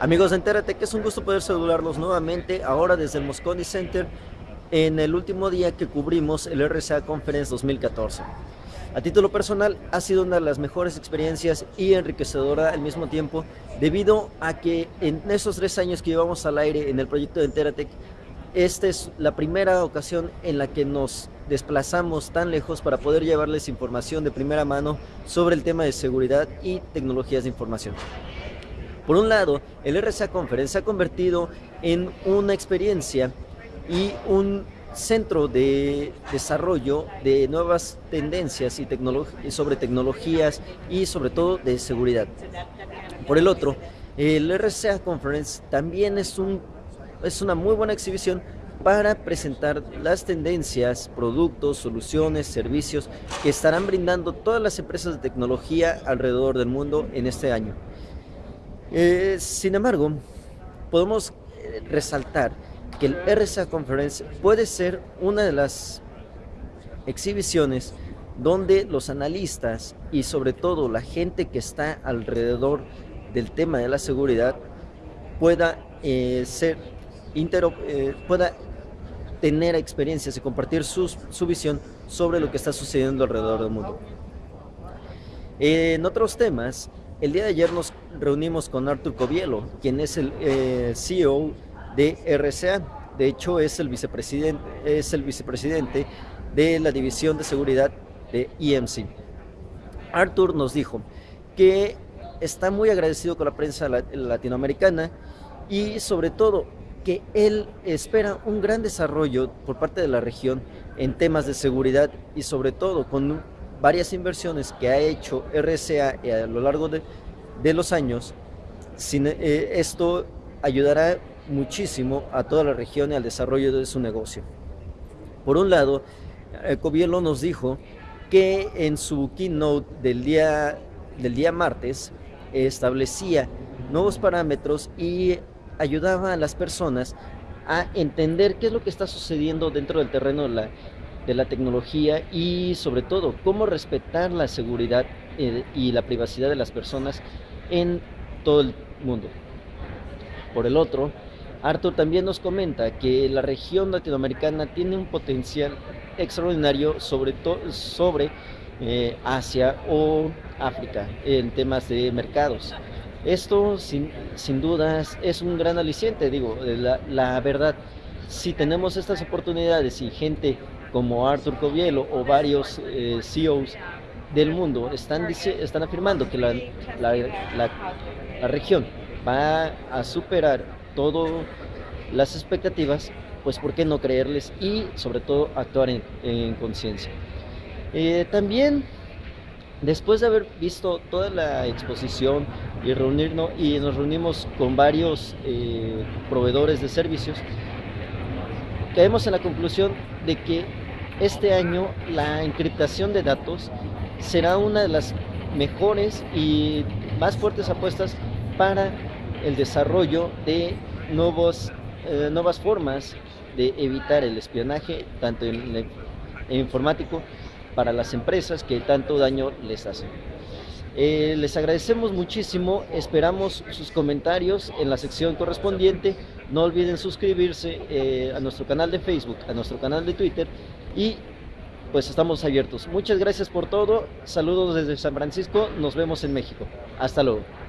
Amigos Entérate, que es un gusto poder saludarlos nuevamente ahora desde el Moscone Center en el último día que cubrimos el RCA Conference 2014. A título personal ha sido una de las mejores experiencias y enriquecedora al mismo tiempo debido a que en esos tres años que llevamos al aire en el proyecto de Enteratec esta es la primera ocasión en la que nos desplazamos tan lejos para poder llevarles información de primera mano sobre el tema de seguridad y tecnologías de información. Por un lado, el RSA Conference se ha convertido en una experiencia y un centro de desarrollo de nuevas tendencias y sobre tecnologías y sobre todo de seguridad. Por el otro, el RSA Conference también es, un, es una muy buena exhibición para presentar las tendencias, productos, soluciones, servicios que estarán brindando todas las empresas de tecnología alrededor del mundo en este año. Eh, sin embargo, podemos eh, resaltar que el RSA Conference puede ser una de las exhibiciones donde los analistas y sobre todo la gente que está alrededor del tema de la seguridad pueda eh, ser pueda tener experiencias y compartir su visión sobre lo que está sucediendo alrededor del mundo. En otros temas, el día de ayer nos reunimos con Arthur Covielo, quien es el eh, CEO de RCA. De hecho, es el vicepresidente, es el vicepresidente de la División de Seguridad de EMC. Arthur nos dijo que está muy agradecido con la prensa latinoamericana y sobre todo que él espera un gran desarrollo por parte de la región en temas de seguridad y sobre todo con varias inversiones que ha hecho RCA a lo largo de, los años, eh, esto ayudará muchísimo a toda la región y al desarrollo de su negocio. Por un lado, Covielo nos dijo que en su keynote del día, del día martes establecía nuevos parámetros y ayudaba a las personas a entender qué es lo que está sucediendo dentro del terreno de la, de la tecnología y sobre todo cómo respetar la seguridad eh, y la privacidad de las personas en todo el mundo. Por el otro, Arthur también nos comenta que la región latinoamericana tiene un potencial extraordinario sobre, sobre eh, Asia o África en temas de mercados. Esto sin, sin dudas es un gran aliciente, digo, la, verdad, si tenemos estas oportunidades y gente como Arthur Covielo o varios eh, CEOs del mundo están, están afirmando que la, la, región va a superar todas las expectativas, pues ¿por qué no creerles y sobre todo actuar en, conciencia? Eh, también después de haber visto toda la exposición y reunirnos y nos reunimos con varios eh, proveedores de servicios, caemos en la conclusión de que este año la encriptación de datos será una de las mejores y más fuertes apuestas para el desarrollo de nuevos, eh, nuevas formas de evitar el espionaje, tanto en, informático, para las empresas que tanto daño les hacen. Eh, les agradecemos muchísimo, esperamos sus comentarios en la sección correspondiente. No olviden suscribirse eh, a nuestro canal de Facebook, a nuestro canal de Twitter y pues estamos abiertos. Muchas gracias por todo, saludos desde San Francisco, nos vemos en México. Hasta luego.